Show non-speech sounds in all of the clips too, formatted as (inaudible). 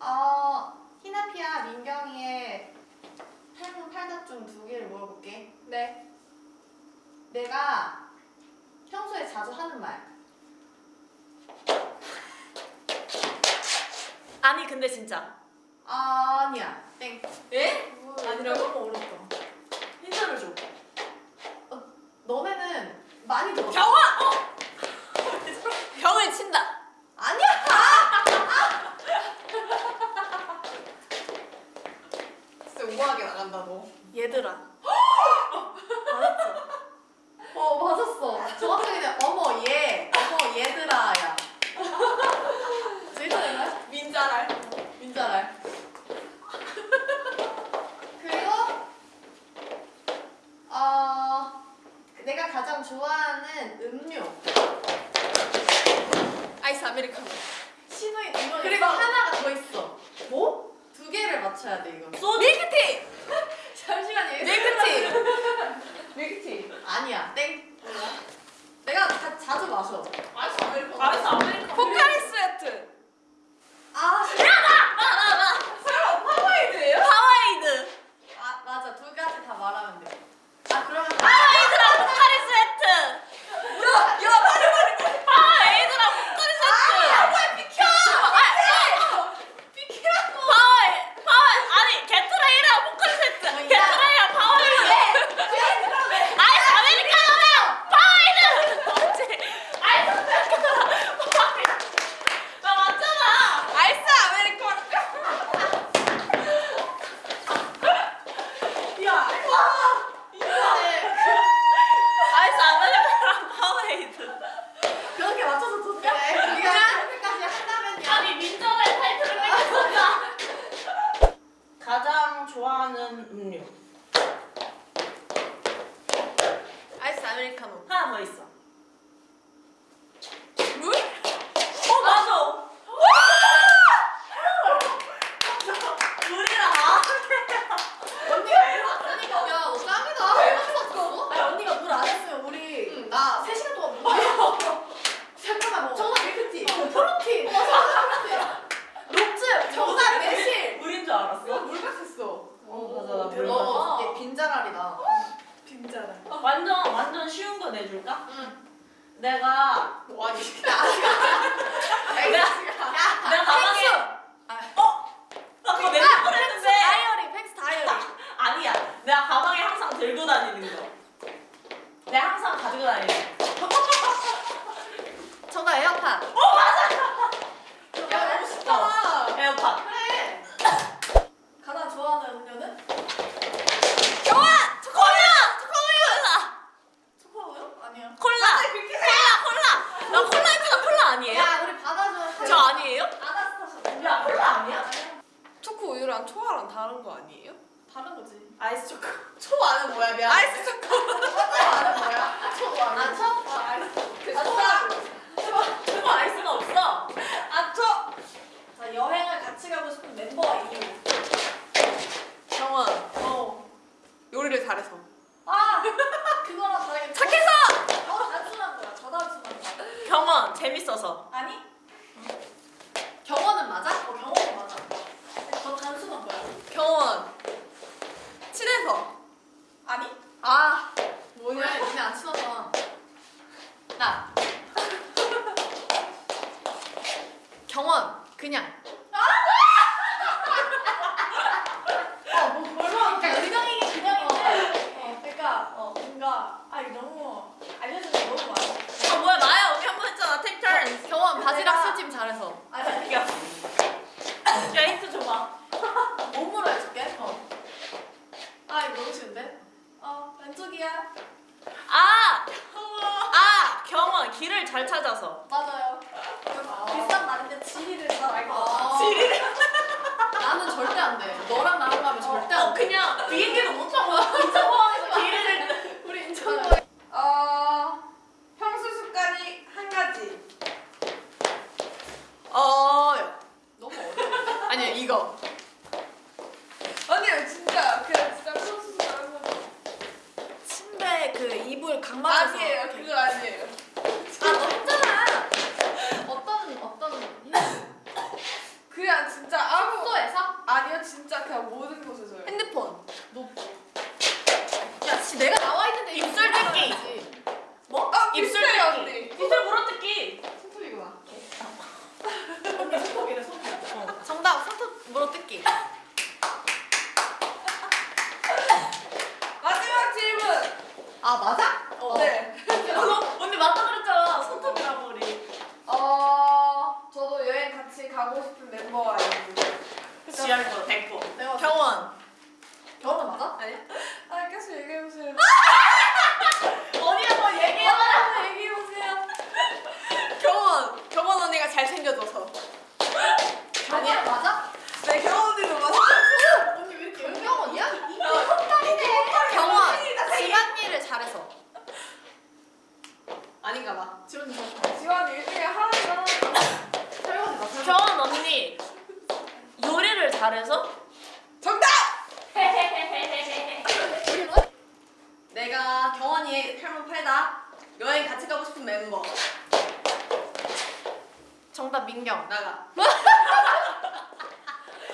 어, 희나피아 민경이의 팔문 팔답 중 두 개를 물어볼게. 네. 내가 평소에 자주 하는 말. 아니 근데 진짜. 아니야. 땡. 에? 뭐, 아니라고? 너무 어렵다. 힌트를 줘. 어, 너네는 많이 들어. 병아! 어! (laughs) 병을 친다. 아이스 아메리카노. 신호이 이거 그리고 하나가 더 있어. 뭐? 두 개를 맞춰야 돼 이거 소주? 밀크티! 내가 같이라고 싶은 멤버 이유 정원. 어. 요리를 잘해서. 아! 그거랑 다르게. 착해서! 저 단순한 거야. 저 단순한 거. 경원. 재밌어서. 아니? 경원은 맞아? 어, 경원은 맞아. 저 단순한 거야. 경원. 친해서. 아니? 아. 뭐냐? 니네 안 친하잖아. 나. 경원. 그냥. 잘 찾아서. 맞아요. 비싼 말인데 지리를 잘 알고. 아, 지리를. 나는 절대 안 돼. 너랑 나랑 가면 절대 어, 안 돼. 어, 그냥 위에 진짜 아무 숙소에서? 아니요 진짜 그냥 모든 곳에서 가고 싶은 있는데. 지열도 됐고. 경원. 경원 맞아? 아니? 아 계속 얘기해 보세요. 언니가 (laughs) 뭐 얘기해. 아, 얘기해 보세요. 경원. 경원 언니가 잘생겨져서. 아니야 맞아? 네 경원 언니도 맞아. 언니 왜 이렇게 연경원이야? 경원. 집안일을 잘해서. 아닌가 봐. 잘. 지원이 일주일에 하루만 설거지 나 설거지. 요리를 잘해서 정답. (laughs) 내가 경원이의 팔만 팔다 여행 같이 가고 싶은 멤버 정답 민경. 나가. (laughs)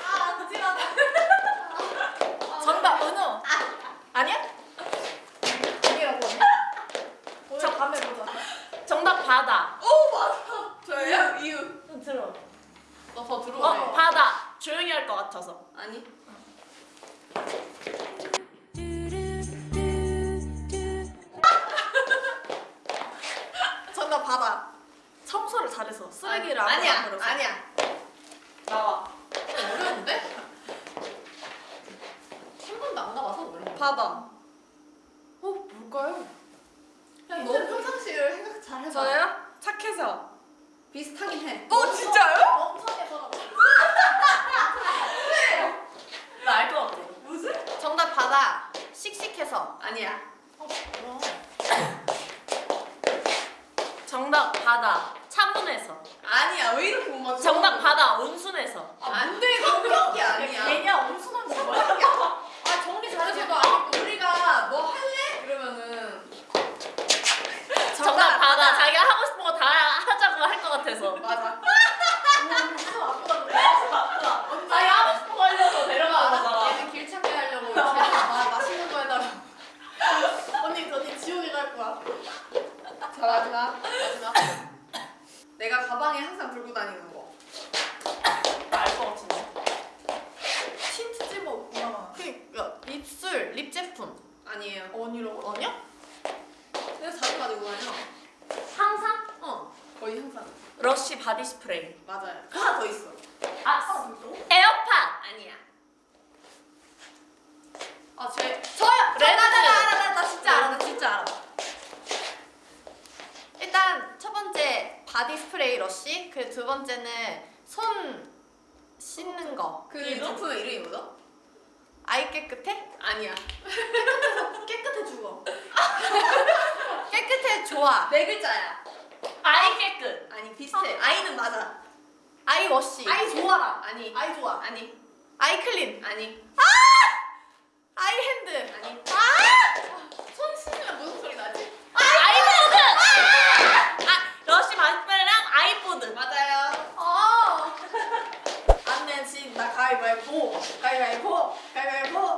아 아찔하다. (laughs) 정답 은우. 아니야? 아니라고 언니? 오늘 저- 밤에 보자. 정답 바다. 오 맞아. 저예요 이유. 들어. 너더어 들어오래. 바다. 조용히 할 것 같아서. 아니. (laughs) 정답 바다. 청소를 잘해서 쓰레기를 안 아니야. 아니야. 나와. 어려운데? 한 번도 안 가봐서 모르겠어. 바다. 어 뭘까요? 그냥 너 평상시를 생각 잘 해봐. 저요? 착해서. 비슷하긴 해. 어 진짜요? 멍청해서 나 알 것 같아. 무슨? 정답 바다. 씩씩해서. 아니야. 어 뭐야? 정답 바다. 차분해서. 아니야 왜 이렇게 못 맞춰? 정답 바다. 온순해서. 안돼 성격이 아니야. 걔냐 엄순한 거 뭐야? 아 정리 잘해서도 아니고 우리가 뭐 할래? 이러면은 정답 바다. 자기가 하고 싶은 거 다 하자고 할 것 같아서. 맞아. 엄청 아프다 그래. 자기 하고 싶은 거 하려고 데려가는 거잖아. 얘는 길 찾게 하려고 걔는 마, 맛있는 거 해달라고. 언니 언니 지옥에 갈 거야. 자 마지막 마지막. 내가 가방에 항상 들고 다니는 거. 알 것 같은데. 틴트 찝어 없구나. 그니까 입술 립 제품. 아니에요. 언니라고? 아니야? 내가 자주 가지고 다녀. 항상? 어 거의 항상. 러쉬 바디 스프레이. 맞아요. 하나 더 있어. 아 에어팟. 아니야. 아 제. 저요. 레드. 나, 나, 나 나, 나 진짜 알아 나. 진짜 알아. 일단 첫 번째 바디 스프레이 러쉬. 그리고 두 번째는 손 씻는 거. 그? 제품의 이름이 뭐죠? 아이 깨끗해? 아니야. 깨끗해 좋아. (laughs) 깨끗해 좋아. 네 글자야. 아이 깨끗. 아니 비슷해. 아이는 맞아. 아이 wash. 아이 좋아라. 아니. 아이 좋아. 아니. 아이 clean. 아니. 아이 hand. 아니. 손 씻으면 무슨 소리 나지? 아이뽀득. 아 러쉬 바디 스프레이랑 아이뽀득. 맞아요. 아. (laughs) 안 내면 진다 가위바위보. 가위바위보. 가위바위보. 가위바위보.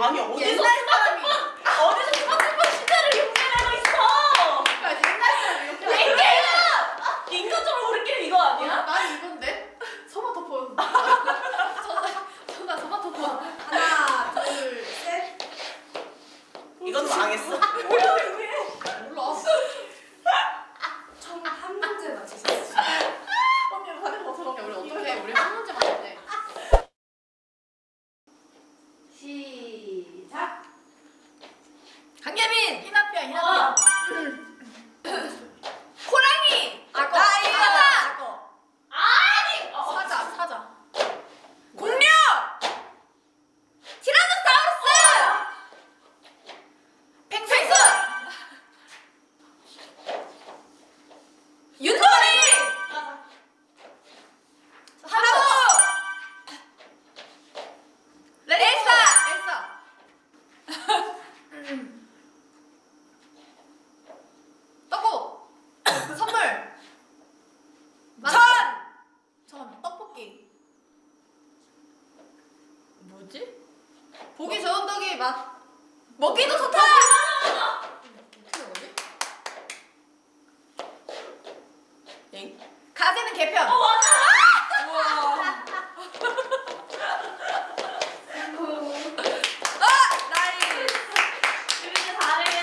아니, 얘- 어디서 옛날 사람이 어디서 스마트폰 시대를 용인하고 있어? 아, 옛날 사람이 이렇게 하는 인간적으로 우리끼리 이거 아니야? 난 이건데 소마토폰. 전화 전화 소마토폰. 하나, 둘, 셋. 이건 망했어. 몰라. 총 한 문제 맞히셨어요. 언니 다른 거 들어. 우리 어떻게 우리 한 문제 맞췄대. 시작. 강예민. 희나피야 희나피야. 와. 호랑이. 악어. 나 이거다. 악어. 아니. 어, 사자 사자. 공룡. 티라노사우루스. 펭귄. 윷놀이. 하부. 엘사. 엘사. 떡국. 선물. 전. 잠깐만 떡볶이. 뭐지? 보기 좋은 떡이 맛. 먹기도 좋다. 어떻게 뭐지? 엥? 가재는 게 편. 어 맞아. 우와. 아 nice. 이렇게 잘해요.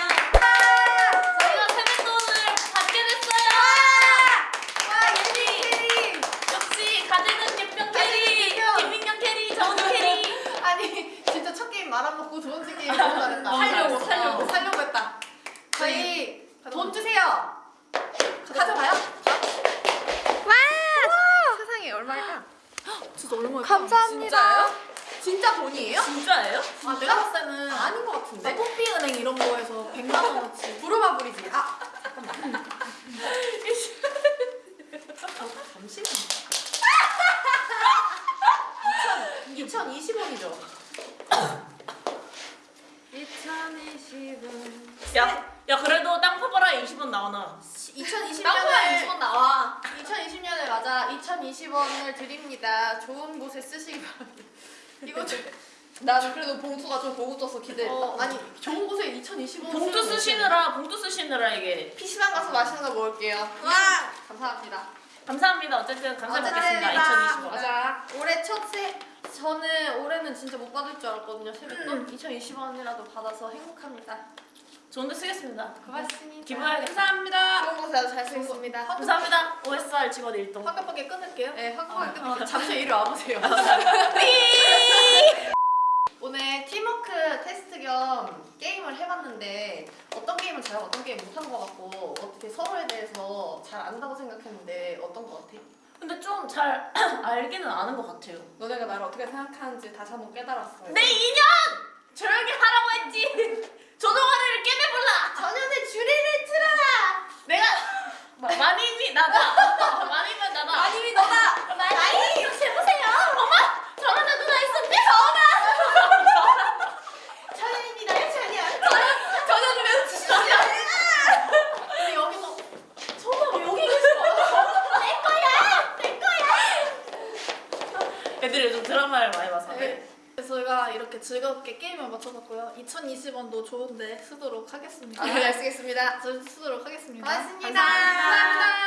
저희가 세뱃돈을 받게 됐어요. 와 예리 예리. 역시 가재는 게 편 carry, 게 편. 김민경 carry, 정은 carry. 아니 진짜 첫 게임 말아먹고 두 번째 게임 너무 잘했다. 너무 살려고 잘했어. 살려고 살려고 했다. 저희 돈 주세요. 가져가요? 와 세상에 얼마일까? 진짜 얼마야? 진짜요? 진짜 돈이에요? 진짜예요? 아 내가 봤을 때는 아닌 것나 같은데. 뽀삐은행 이런 거에서 100만 원어치. 부르마 부리지. 아 잠시만. 2020원이죠. 2020원. 야, 야 그래도 땅 파봐라 20원 나오나? 2020년에 땅콩에 20원 나와. 2020년을 맞아 2020원을 드립니다. 좋은 곳에 쓰시기 바랍니다. 이거 좀. 난 그래도 봉투가 좀 고급져서 기대. 어. 아니 좋은 곳에 2020원. 봉투 쓰시느라 봉투 쓰시느라 이게 PC방 가서 맛있는 거 먹을게요. 와 감사합니다. 감사합니다. 어쨌든 감사 어쨌든 받겠습니다. 2020원. 맞아. 올해 첫 세. 저는 올해는 진짜 못 받을 줄 알았거든요. 세뱃돈 2020원이라도 받아서 행복합니다. 좋은 데 쓰겠습니다. 고맙습니다. 기부해야겠다. 감사합니다. 좋은 곳에 잘 쓰겠습니다. 감사합니다. OSR 직원 일동. 화급하게 끊을게요. 네, 확고하게 끝낼게요. 잠시 이리 와보세요. (laughs) 오늘 팀워크 테스트 겸 게임을 해봤는데 어떤 게임은 잘하고 어떤 게임 못한 것 같고 어떻게 서로에 대해서 잘 안다고 생각했는데 어떤 것 같아? 근데 좀 잘 (clears throat) 알기는 아는 것 같아요. 너네가 나를 어떻게 생각하는지 다시 한번 깨달았어요. 내 인연! 조용히 하라고 했지! 조동아리를 깨매볼라! 전현의 주리를 틀어라! 내가 (laughs) 마- 마님이 나다! (laughs) 마님은 나다! 아님이 너다! 많이 이렇게 해보세요. 어머! 저런 누나 있었네! 전현입니다, 전현! 전현을 왜 치시죠? 우리 여기서 전화 여기 계셔! 애들이 요즘 드라마를 많이 봐서 네. 그래서 저희가 이렇게 즐겁게 게임을 맞춰봤고요. 2020원도 좋은데 쓰도록 하겠습니다. 네, 잘 쓰겠습니다. 저 쓰도록 하겠습니다. 고맙습니다. 감사합니다. 감사합니다.